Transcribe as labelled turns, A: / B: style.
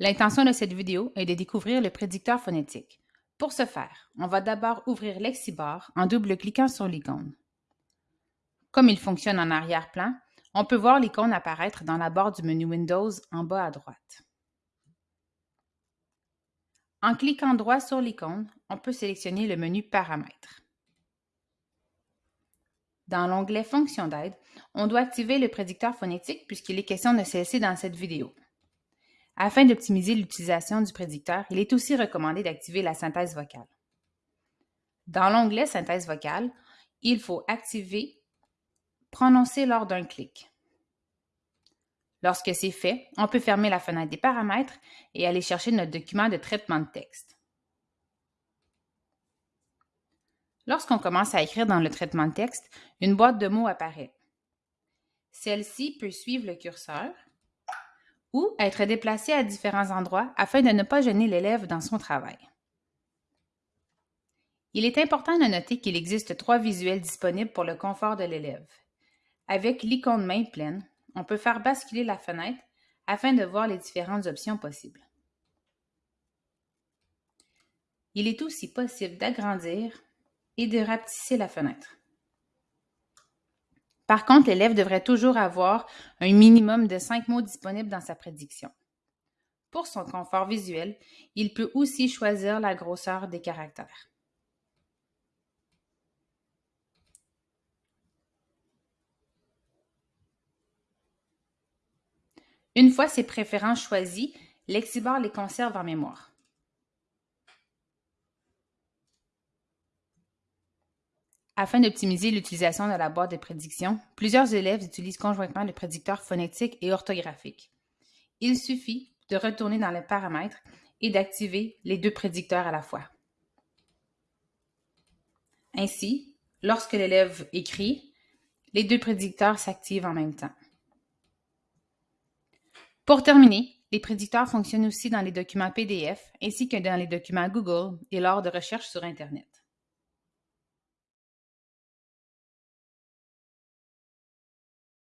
A: L'intention de cette vidéo est de découvrir le prédicteur phonétique. Pour ce faire, on va d'abord ouvrir Lexibar en double-cliquant sur l'icône. Comme il fonctionne en arrière-plan, on peut voir l'icône apparaître dans la barre du menu Windows en bas à droite. En cliquant droit sur l'icône, on peut sélectionner le menu Paramètres. Dans l'onglet Fonctions d'aide, on doit activer le prédicteur phonétique puisqu'il est question de celle-ci dans cette vidéo. Afin d'optimiser l'utilisation du prédicteur, il est aussi recommandé d'activer la synthèse vocale. Dans l'onglet Synthèse vocale, il faut activer Prononcer lors d'un clic. Lorsque c'est fait, on peut fermer la fenêtre des paramètres et aller chercher notre document de traitement de texte. Lorsqu'on commence à écrire dans le traitement de texte, une boîte de mots apparaît. Celle-ci peut suivre le curseur ou être déplacée à différents endroits afin de ne pas gêner l'élève dans son travail. Il est important de noter qu'il existe trois visuels disponibles pour le confort de l'élève. Avec l'icône main pleine, on peut faire basculer la fenêtre afin de voir les différentes options possibles. Il est aussi possible d'agrandir et de rapetisser la fenêtre. Par contre, l'élève devrait toujours avoir un minimum de cinq mots disponibles dans sa prédiction. Pour son confort visuel, il peut aussi choisir la grosseur des caractères. Une fois ces préférences choisies, Lexibar les conserve en mémoire. Afin d'optimiser l'utilisation de la boîte de prédiction, plusieurs élèves utilisent conjointement le prédicteur phonétique et orthographique. Il suffit de retourner dans les paramètres et d'activer les deux prédicteurs à la fois. Ainsi, lorsque l'élève écrit, les deux prédicteurs s'activent en même temps. Pour terminer, les prédicteurs fonctionnent aussi dans les documents PDF ainsi que dans les documents Google et lors de recherches sur Internet.